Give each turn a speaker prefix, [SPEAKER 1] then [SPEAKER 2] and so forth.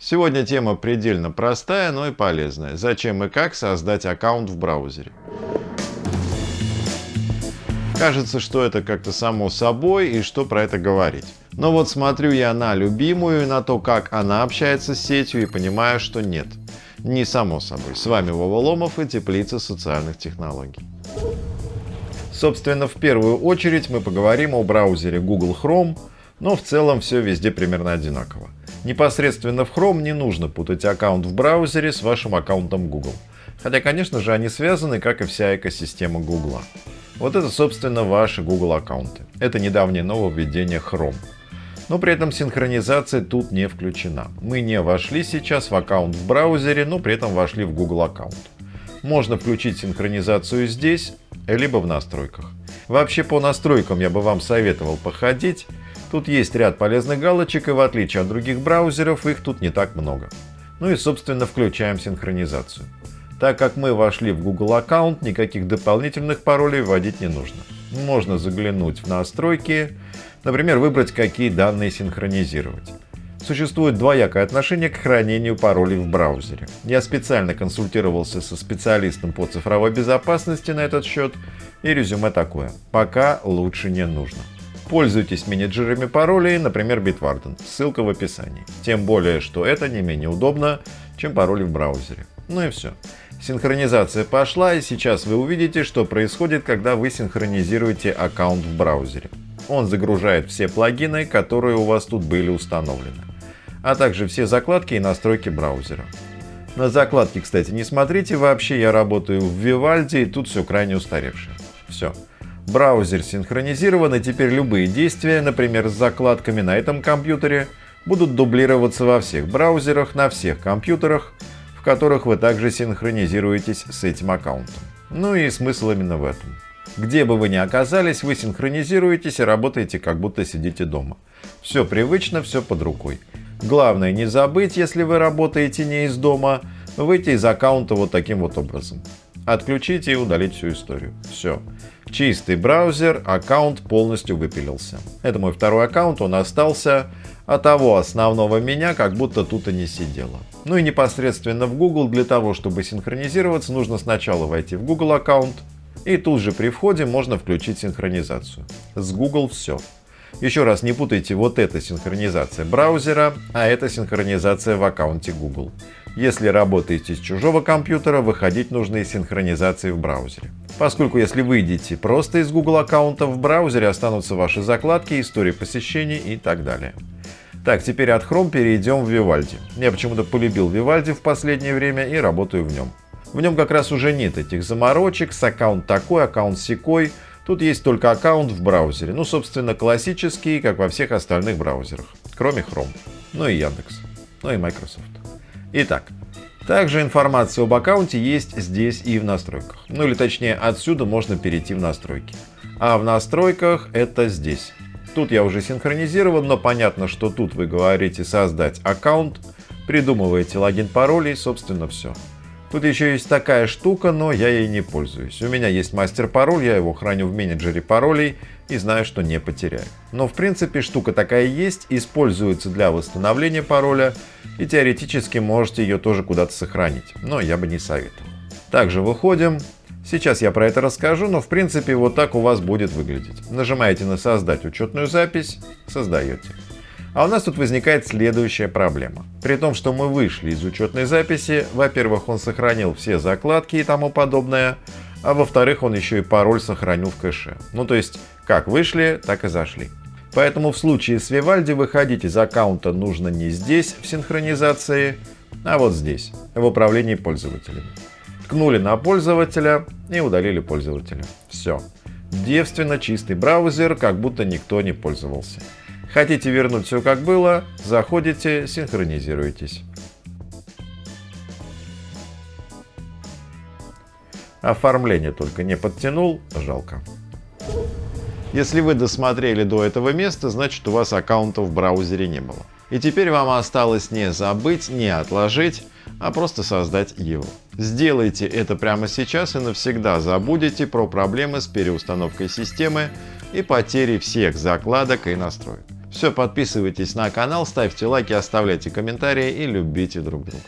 [SPEAKER 1] Сегодня тема предельно простая, но и полезная. Зачем и как создать аккаунт в браузере. Кажется, что это как-то само собой и что про это говорить. Но вот смотрю я на любимую, на то, как она общается с сетью и понимаю, что нет. Не само собой. С вами Вова Ломов и Теплица социальных технологий. Собственно, в первую очередь мы поговорим о браузере Google Chrome, но в целом все везде примерно одинаково. Непосредственно в Chrome не нужно путать аккаунт в браузере с вашим аккаунтом Google. Хотя, конечно же, они связаны, как и вся экосистема Google. Вот это, собственно, ваши Google аккаунты. Это недавнее нововведение Chrome. Но при этом синхронизация тут не включена. Мы не вошли сейчас в аккаунт в браузере, но при этом вошли в Google аккаунт. Можно включить синхронизацию здесь, либо в настройках. Вообще по настройкам я бы вам советовал походить. Тут есть ряд полезных галочек, и в отличие от других браузеров, их тут не так много. Ну и собственно включаем синхронизацию. Так как мы вошли в Google аккаунт, никаких дополнительных паролей вводить не нужно. Можно заглянуть в настройки, например, выбрать, какие данные синхронизировать. Существует двоякое отношение к хранению паролей в браузере. Я специально консультировался со специалистом по цифровой безопасности на этот счет, и резюме такое. Пока лучше не нужно. Пользуйтесь менеджерами паролей, например, Bitwarden. Ссылка в описании. Тем более, что это не менее удобно, чем пароли в браузере. Ну и все. Синхронизация пошла, и сейчас вы увидите, что происходит, когда вы синхронизируете аккаунт в браузере. Он загружает все плагины, которые у вас тут были установлены, а также все закладки и настройки браузера. На закладки, кстати, не смотрите, вообще я работаю в Vivaldi, и тут все крайне устаревшее. Все. Браузер синхронизирован, и теперь любые действия, например, с закладками на этом компьютере, будут дублироваться во всех браузерах, на всех компьютерах, в которых вы также синхронизируетесь с этим аккаунтом. Ну и смысл именно в этом. Где бы вы ни оказались, вы синхронизируетесь и работаете, как будто сидите дома. Все привычно, все под рукой. Главное не забыть, если вы работаете не из дома, выйти из аккаунта вот таким вот образом. Отключить и удалить всю историю. Все. Чистый браузер, аккаунт полностью выпилился. Это мой второй аккаунт, он остался, а того основного меня как будто тут и не сидело. Ну и непосредственно в Google для того, чтобы синхронизироваться, нужно сначала войти в Google аккаунт, и тут же при входе можно включить синхронизацию. С Google все. Еще раз не путайте, вот это синхронизация браузера, а это синхронизация в аккаунте Google. Если работаете с чужого компьютера, выходить нужно из синхронизации в браузере. Поскольку если выйдете просто из Google аккаунта, в браузере останутся ваши закладки, истории посещений и так далее. Так, теперь от Chrome перейдем в Vivaldi. Я почему-то полюбил Vivaldi в последнее время и работаю в нем. В нем как раз уже нет этих заморочек с аккаунт такой, аккаунт секой. Тут есть только аккаунт в браузере. Ну, собственно, классический, как во всех остальных браузерах. Кроме Chrome. Ну и Яндекс. Ну и Microsoft. Итак, также информация об аккаунте есть здесь и в настройках. Ну или точнее, отсюда можно перейти в настройки. А в настройках это здесь. Тут я уже синхронизирован, но понятно, что тут вы говорите создать аккаунт, придумываете логин, пароль и собственно все. Тут еще есть такая штука, но я ей не пользуюсь. У меня есть мастер-пароль, я его храню в менеджере паролей и знаю, что не потеряю. Но в принципе штука такая есть, используется для восстановления пароля и теоретически можете ее тоже куда-то сохранить, но я бы не советовал. Также выходим. Сейчас я про это расскажу, но в принципе вот так у вас будет выглядеть. Нажимаете на создать учетную запись, создаете. А у нас тут возникает следующая проблема. При том, что мы вышли из учетной записи, во-первых, он сохранил все закладки и тому подобное, а во-вторых, он еще и пароль сохранил в кэше. Ну то есть, как вышли, так и зашли. Поэтому в случае с Vivaldi выходить из аккаунта нужно не здесь, в синхронизации, а вот здесь, в управлении пользователями. Ткнули на пользователя и удалили пользователя. Все. Девственно чистый браузер, как будто никто не пользовался. Хотите вернуть все как было, заходите, синхронизируйтесь. Оформление только не подтянул, жалко. Если вы досмотрели до этого места, значит у вас аккаунта в браузере не было. И теперь вам осталось не забыть, не отложить, а просто создать его. Сделайте это прямо сейчас и навсегда забудете про проблемы с переустановкой системы и потери всех закладок и настроек. Все, подписывайтесь на канал, ставьте лайки, оставляйте комментарии и любите друг друга.